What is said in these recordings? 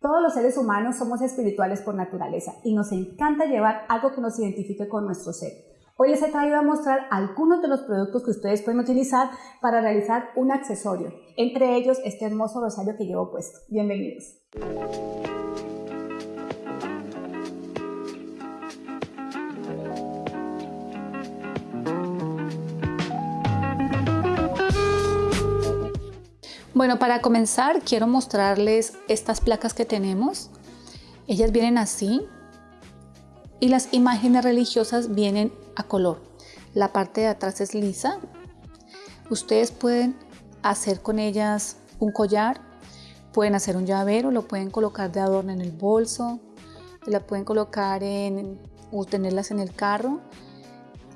Todos los seres humanos somos espirituales por naturaleza y nos encanta llevar algo que nos identifique con nuestro ser. Hoy les he traído a mostrar algunos de los productos que ustedes pueden utilizar para realizar un accesorio, entre ellos este hermoso rosario que llevo puesto. Bienvenidos. Bueno, para comenzar quiero mostrarles estas placas que tenemos. Ellas vienen así y las imágenes religiosas vienen a color. La parte de atrás es lisa. Ustedes pueden hacer con ellas un collar, pueden hacer un llavero, lo pueden colocar de adorno en el bolso, la pueden colocar en o tenerlas en el carro.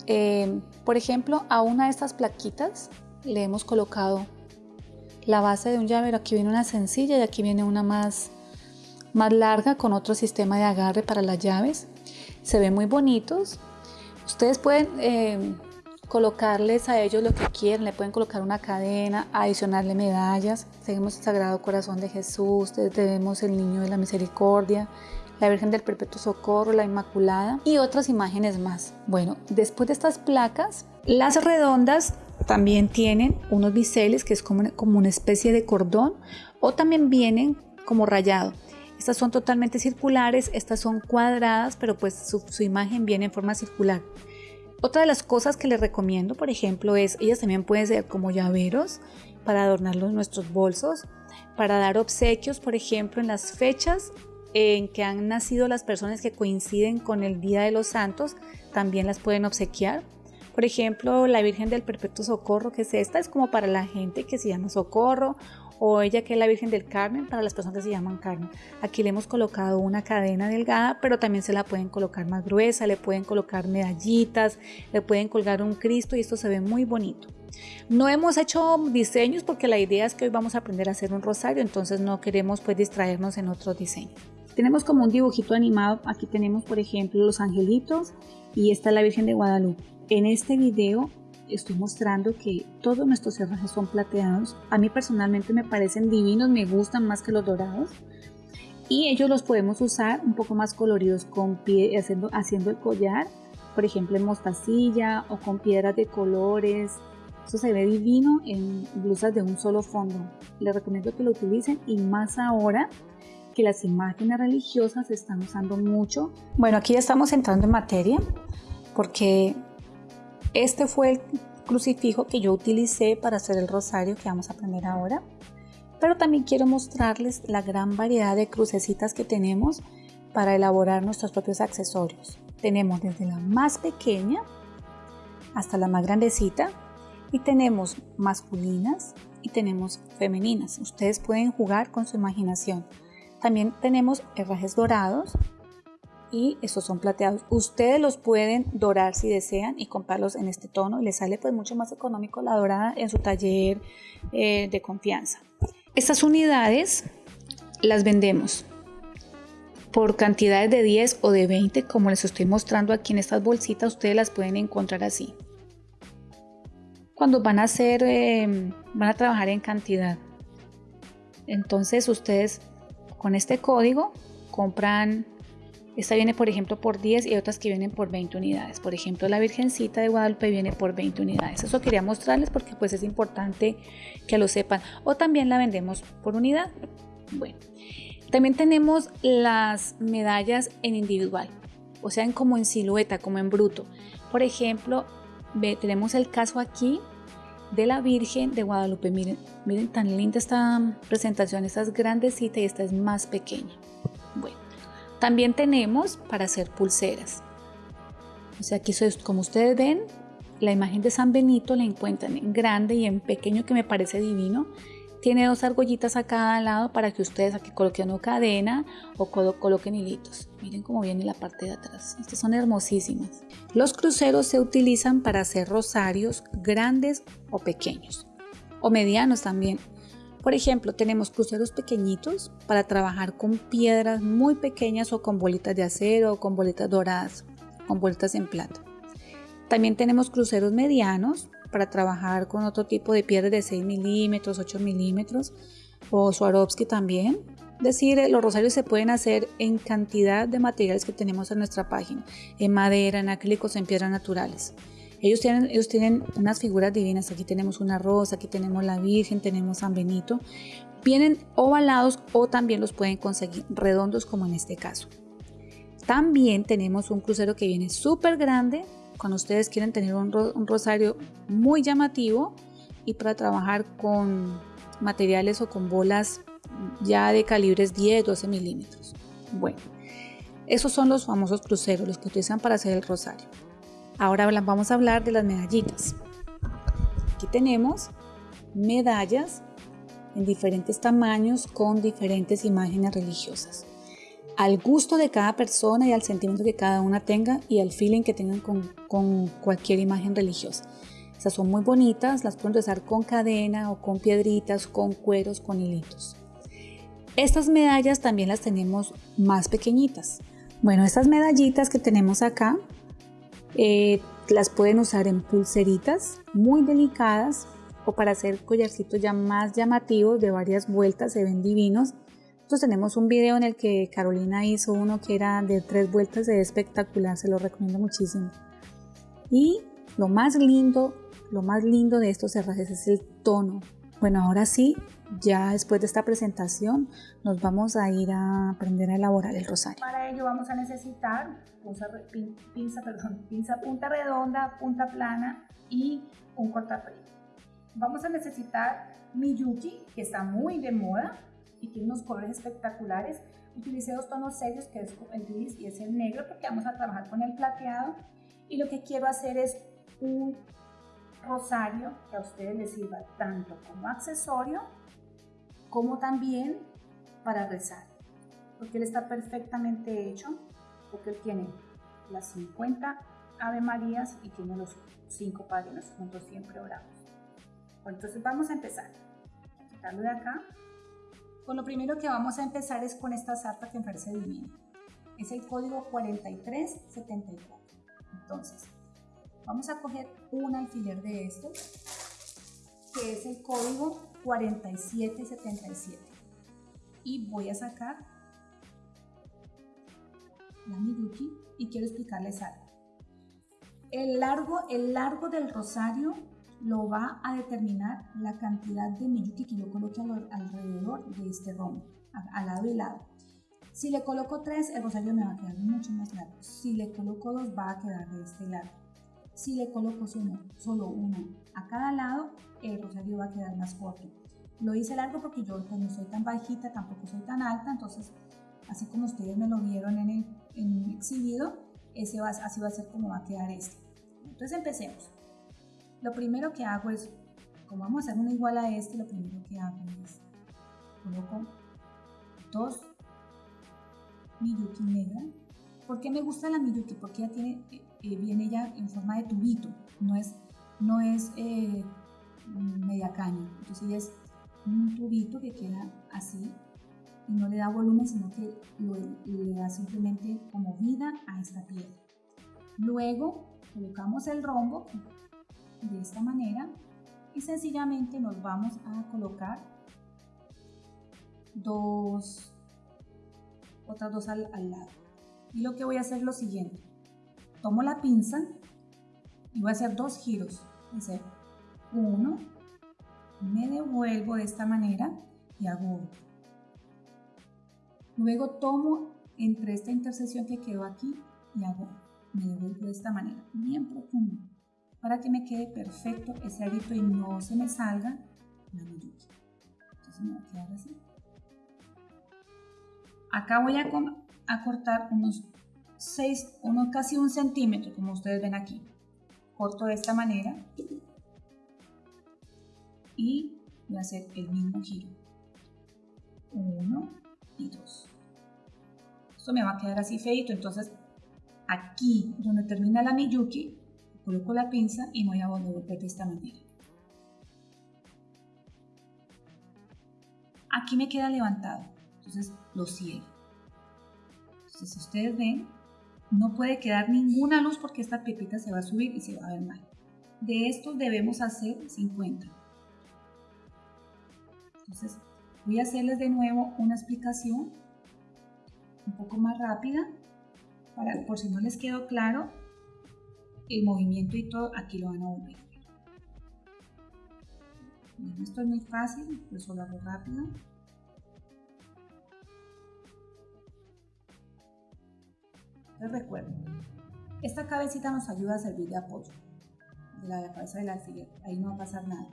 Eh, por ejemplo, a una de estas plaquitas le hemos colocado la base de un llavero. Aquí viene una sencilla y aquí viene una más, más larga con otro sistema de agarre para las llaves. Se ven muy bonitos. Ustedes pueden eh, colocarles a ellos lo que quieran. Le pueden colocar una cadena, adicionarle medallas. Seguimos el Sagrado Corazón de Jesús, tenemos el Niño de la Misericordia, la Virgen del Perpetuo Socorro, la Inmaculada y otras imágenes más. Bueno, después de estas placas, las redondas también tienen unos biseles que es como, como una especie de cordón o también vienen como rayado. Estas son totalmente circulares, estas son cuadradas, pero pues su, imagen viene en forma circular. Otra de las cosas que les recomiendo, por ejemplo, es, ellas también pueden ser como llaveros para adornar nuestros bolsos, para dar obsequios, por ejemplo, en las fechas en que han nacido las personas que coinciden con el Día de los Santos, también las pueden obsequiar. Por ejemplo, la Virgen del Perpetuo Socorro, que es esta, es como para la gente que se llama Socorro, o ella que es la Virgen del Carmen, para las personas que se llaman Carmen. Aquí le hemos colocado una cadena delgada, pero también se la pueden colocar más gruesa, le pueden colocar medallitas, le pueden colgar un Cristo y esto se ve muy bonito. No hemos hecho diseños porque la idea es que hoy vamos a aprender a hacer un rosario, entonces no queremos pues distraernos en otros diseños. Tenemos como un dibujito animado, aquí tenemos por ejemplo los angelitos y esta es la Virgen de Guadalupe. En este video estoy mostrando que todos nuestros cerrajes son plateados. A mí personalmente me parecen divinos, me gustan más que los dorados. Y ellos los podemos usar un poco más coloridos con pie, haciendo, haciendo el collar, por ejemplo en mostacilla o con piedras de colores. Eso se ve divino en blusas de un solo fondo. Les recomiendo que lo utilicen y más ahora que las imágenes religiosas se están usando mucho. Bueno, aquí ya estamos entrando en materia porque este fue el crucifijo que yo utilicé para hacer el rosario que vamos a aprender ahora. Pero también quiero mostrarles la gran variedad de crucecitas que tenemos para elaborar nuestros propios accesorios. Tenemos desde la más pequeña hasta la más grandecita y tenemos masculinas y tenemos femeninas. Ustedes pueden jugar con su imaginación. También tenemos herrajes dorados y estos son plateados. Ustedes los pueden dorar si desean y comprarlos en este tono les sale pues mucho más económico la dorada en su taller eh, de confianza. Estas unidades las vendemos por cantidades de 10 o de 20 como les estoy mostrando aquí en estas bolsitas ustedes las pueden encontrar así. Cuando van a hacer, eh, van a trabajar en cantidad. Entonces ustedes con este código compran esta viene, por ejemplo, por 10 y otras que vienen por 20 unidades. Por ejemplo, la Virgencita de Guadalupe viene por 20 unidades. Eso quería mostrarles porque pues es importante que lo sepan. O también la vendemos por unidad. Bueno, también tenemos las medallas en individual, o sea, en como en silueta, como en bruto. Por ejemplo, tenemos el caso aquí de la Virgen de Guadalupe. Miren, miren tan linda esta presentación. Esta es grandecita y esta es más pequeña. Bueno. También tenemos para hacer pulseras. O sea, aquí como ustedes ven, la imagen de San Benito la encuentran en grande y en pequeño que me parece divino. Tiene dos argollitas a cada lado para que ustedes aquí coloquen una cadena o coloquen hilitos. Miren cómo viene la parte de atrás. Estas son hermosísimas. Los cruceros se utilizan para hacer rosarios grandes o pequeños. O medianos también. Por ejemplo, tenemos cruceros pequeñitos para trabajar con piedras muy pequeñas o con bolitas de acero o con bolitas doradas, con bolitas en plata. También tenemos cruceros medianos para trabajar con otro tipo de piedras de 6 milímetros, 8 milímetros o Swarovski también. decir, eh, los rosarios se pueden hacer en cantidad de materiales que tenemos en nuestra página, en madera, en acrílicos, en piedras naturales. Ellos tienen, ellos tienen unas figuras divinas. Aquí tenemos una rosa, aquí tenemos la Virgen, tenemos San Benito. Vienen ovalados o también los pueden conseguir redondos como en este caso. También tenemos un crucero que viene súper grande. Cuando ustedes quieren tener un, rosario muy llamativo y para trabajar con materiales o con bolas ya de calibres 10, 12 milímetros. Bueno, esos son los famosos cruceros, los que utilizan para hacer el rosario. Ahora vamos a hablar de las medallitas. Aquí tenemos medallas en diferentes tamaños con diferentes imágenes religiosas. Al gusto de cada persona y al sentimiento que cada una tenga y al feeling que tengan con, cualquier imagen religiosa. Estas son muy bonitas, las pueden usar con cadena o con piedritas, con cueros, con hilitos. Estas medallas también las tenemos más pequeñitas. Bueno, estas medallitas que tenemos acá eh, las pueden usar en pulseritas muy delicadas o para hacer collarcitos ya más llamativos de varias vueltas, se ven divinos. Nosotros tenemos un video en el que Carolina hizo uno que era de tres vueltas, ve espectacular, se lo recomiendo muchísimo. Y lo más lindo, lo más lindo de estos herrajes es el tono. Bueno, ahora sí, ya después de esta presentación nos vamos a ir a aprender a elaborar el rosario. Para ello vamos a necesitar pinza, perdón, pinza punta redonda, punta plana y un cortapelo. Vamos a necesitar Miyuki, que está muy de moda y tiene unos colores espectaculares. Utilicé dos tonos serios, que es el gris y es el negro, porque vamos a trabajar con el plateado. Y lo que quiero hacer es un rosario que a ustedes les sirva tanto como accesorio como también para rezar, porque él está perfectamente hecho, porque él tiene las 50 Ave Marías y tiene los 5 Padres juntos siempre oramos. Bueno, entonces vamos a empezar. Quitarlo de acá. Con lo primero que vamos a empezar es con esta zarpa que me parece divina. Es el código 4374. Entonces, vamos a coger un alfiler de estos, que es el código 4777 y voy a sacar la Miyuki y quiero explicarles algo. El largo, el largo del rosario lo va a determinar la cantidad de Miyuki que yo coloque alrededor de este rombo, al lado y lado. Si le coloco tres, el rosario me va a quedar mucho más largo. Si le coloco dos, va a quedar de este lado. Si le coloco solo, solo uno a cada lado, el rosario va a quedar más corto. Lo hice largo porque yo no soy tan bajita, tampoco soy tan alta, entonces así como ustedes me lo vieron en el, exhibido, ese va, así va a ser como va a quedar este. Entonces empecemos. Lo primero que hago es, como vamos a hacer uno igual a este, lo primero que hago es coloco dos Miyuki negra. ¿Por qué me gusta la Miyuki? Porque ella tiene, eh, viene ya en forma de tubito, no es, no es eh, media caña. Entonces es un tubito que queda así y no le da volumen, sino que le da simplemente como vida a esta piedra. Luego colocamos el rombo de esta manera y sencillamente nos vamos a colocar dos, otras dos al, al lado. Y lo que voy a hacer es lo siguiente. Tomo la pinza y voy a hacer dos giros. Hacer uno me devuelvo de esta manera y hago otro. Luego tomo entre esta intersección que quedó aquí y hago, me devuelvo de esta manera, bien profundo, para que me quede perfecto ese arito y no se me salga la miyuki. Entonces me va a quedar así. Acá voy a, cortar unos 6, unos casi un centímetro, como ustedes ven aquí. Corto de esta manera y voy a hacer el mismo giro. Uno y dos. Esto me va a quedar así feito, entonces aquí donde termina la Miyuki, coloco la pinza y voy a volver de esta manera. Aquí me queda levantado, entonces lo cierro. Entonces si ustedes ven, no puede quedar ninguna luz porque esta pepita se va a subir y se va a ver mal. De estos debemos hacer 50. Entonces, Voy a hacerles de nuevo una explicación un poco más rápida, para, por si no les quedó claro, el movimiento y todo, aquí lo van a volver. esto es muy fácil, por eso lo hago rápido. Les recuerdo, esta cabecita nos ayuda a servir de apoyo de la cabeza del alfiler, ahí no va a pasar nada.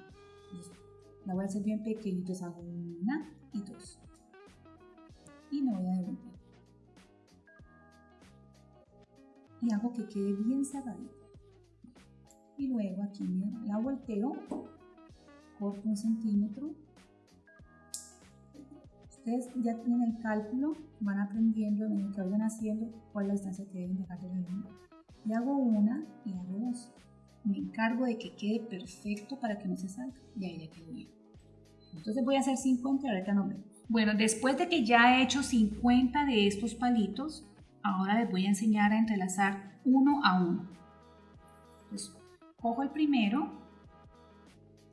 La voy a hacer bien pequeñito, entonces hago una y dos. Y me voy a devolver. Y hago que quede bien cerradito. Y luego aquí la volteo, corto un centímetro. Ustedes ya tienen el cálculo, van aprendiendo en el que vayan haciendo cuál es la distancia que deben dejar de la línea. Y hago una y hago dos. Me encargo de que quede perfecto para que no se salga. Y ahí ya quedó bien. Entonces voy a hacer 50 y ahorita no vemos. Bueno, después de que ya he hecho 50 de estos palitos, ahora les voy a enseñar a entrelazar uno a uno. Cojo el primero,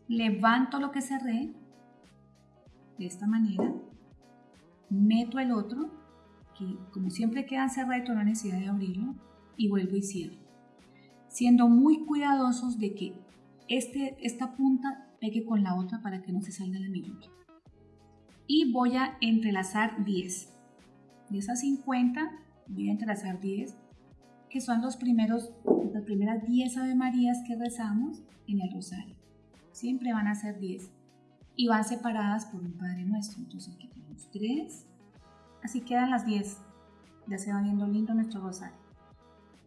levanto lo que cerré, de esta manera, meto el otro, que como siempre quedan cerrados, no hay necesidad de abrirlo, y vuelvo y cierro. Siendo muy cuidadosos de que este, esta punta pegue con la otra para que no se salga la miyuki. Y voy a entrelazar 10. De esas 50 voy a entrelazar 10, que son los primeros, las primeras 10 Ave Marías que rezamos en el rosario. Siempre van a ser 10 y van separadas por un Padre Nuestro. Entonces aquí tenemos 3, así quedan las 10. Ya se va viendo lindo nuestro rosario.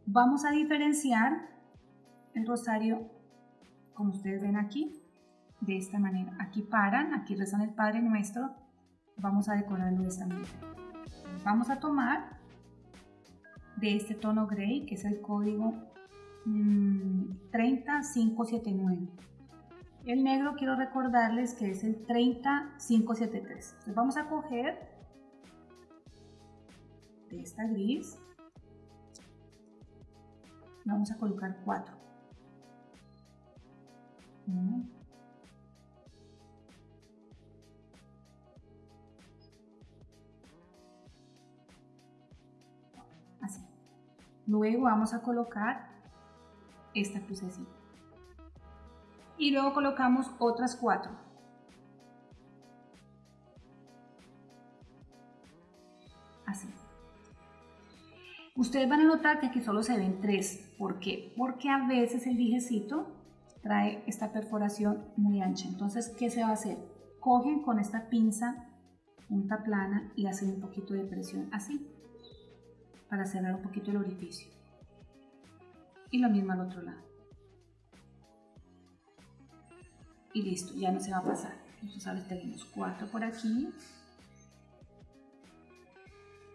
Vamos a diferenciar el rosario, como ustedes ven aquí, de esta manera. Aquí paran, aquí rezan el Padre Nuestro. Vamos a decorarlo de esta manera. Vamos a tomar de este tono gray, que es el código 30579. Mm, el negro quiero recordarles que es el 30573. Entonces vamos a coger de esta gris. Vamos a colocar 4. Luego vamos a colocar esta crucecita. Y luego colocamos otras cuatro. Así. Ustedes van a notar que aquí solo se ven tres. ¿Por qué? Porque a veces el dijecito trae esta perforación muy ancha. Entonces, ¿qué se va a hacer? Cogen con esta pinza punta plana y hacen un poquito de presión así para cerrar un poquito el orificio. Y lo mismo al otro lado. Y listo, ya no se va a pasar. Entonces ahora tenemos cuatro por aquí.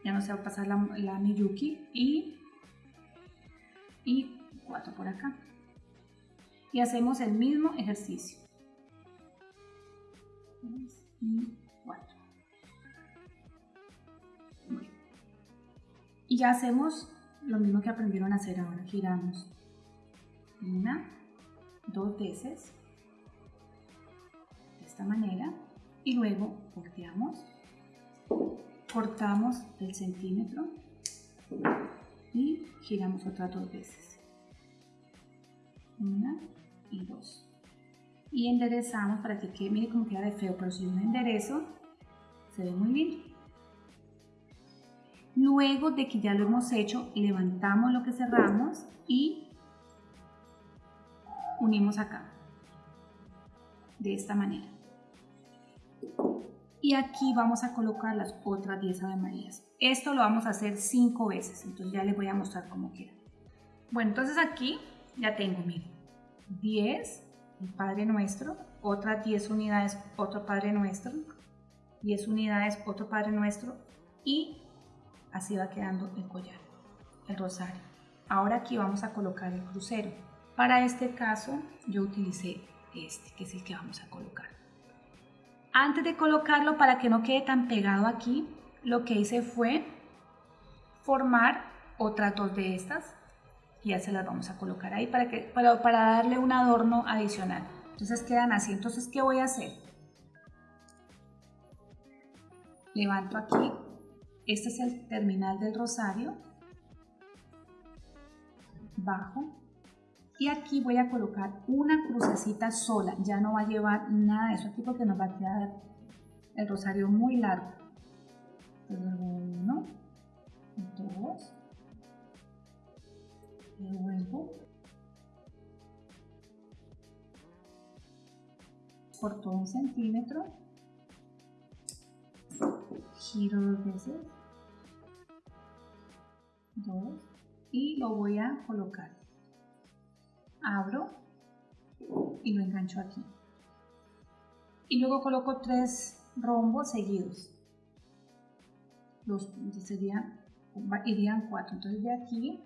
Ya no se va a pasar la, la Miyuki y, y cuatro por acá. Y hacemos el mismo ejercicio. y Y ya hacemos lo mismo que aprendieron a hacer ahora. Giramos una, dos veces, de esta manera, y luego volteamos, cortamos el centímetro y giramos otras dos veces. Una y dos. Y enderezamos para que quede, mire cómo queda de feo, pero si yo me enderezo, se ve muy lindo. Luego de que ya lo hemos hecho, levantamos lo que cerramos y unimos acá, de esta manera. Y aquí vamos a colocar las otras 10 Ave Marías. Esto lo vamos a hacer 5 veces, entonces ya les voy a mostrar cómo queda. Bueno, entonces aquí ya tengo, miren, 10, el Padre Nuestro, otras 10 unidades, otro Padre Nuestro, 10 unidades, otro Padre Nuestro y Así va quedando el collar, el rosario. Ahora aquí vamos a colocar el crucero. Para este caso yo utilicé este, que es el que vamos a colocar. Antes de colocarlo, para que no quede tan pegado aquí, lo que hice fue formar otras dos de estas y ya se las vamos a colocar ahí para, que, para, para darle un adorno adicional. Entonces quedan así. Entonces, ¿qué voy a hacer? levanto aquí, este es el terminal del rosario, bajo, y aquí voy a colocar una crucecita sola, ya no va a llevar nada de eso aquí porque nos va a quedar el rosario muy largo. Entonces, uno, dos, vuelvo, por todo un centímetro, giro dos veces, dos, y lo voy a colocar. Abro y lo engancho aquí. Y luego coloco tres rombos seguidos. Los serían, irían cuatro. Entonces de aquí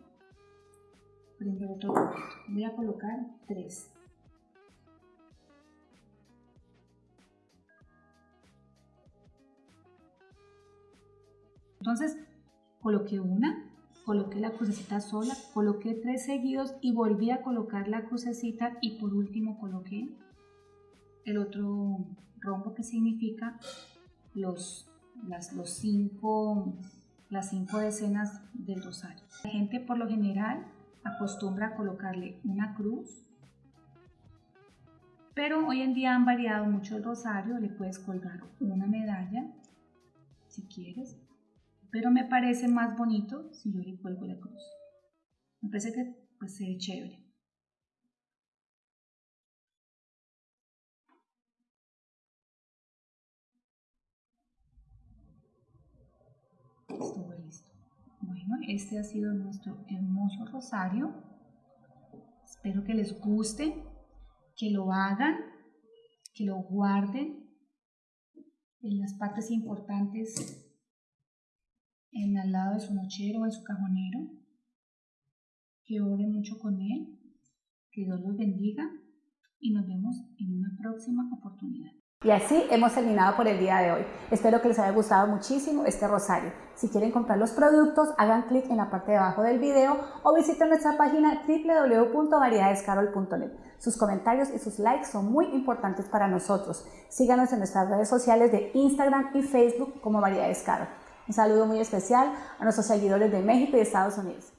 prendo otro Voy a colocar tres. Entonces coloqué una, coloqué la crucecita sola, coloqué tres seguidos y volví a colocar la crucecita y por último coloqué el otro rombo que significa los, las, los cinco, las cinco decenas del rosario. La gente por lo general acostumbra a colocarle una cruz, pero hoy en día han variado mucho el rosario, le puedes colgar una medalla si quieres, pero me parece más bonito si yo le cuelgo la cruz. Me parece que pues, se ve chévere. Estuvo listo. Bueno, este ha sido nuestro hermoso rosario. Espero que les guste, que lo hagan, que lo guarden en las partes importantes en al lado de su nochero o en su cajonero, que ore mucho con él, que Dios los bendiga y nos vemos en una próxima oportunidad. Y así hemos terminado por el día de hoy. Espero que les haya gustado muchísimo este rosario. Si quieren comprar los productos, hagan clic en la parte de abajo del video o visiten nuestra página www.variedadescarol.net. Sus comentarios y sus likes son muy importantes para nosotros. Síganos en nuestras redes sociales de Instagram y Facebook como Variedades Carol. Un saludo muy especial a nuestros seguidores de México y Estados Unidos.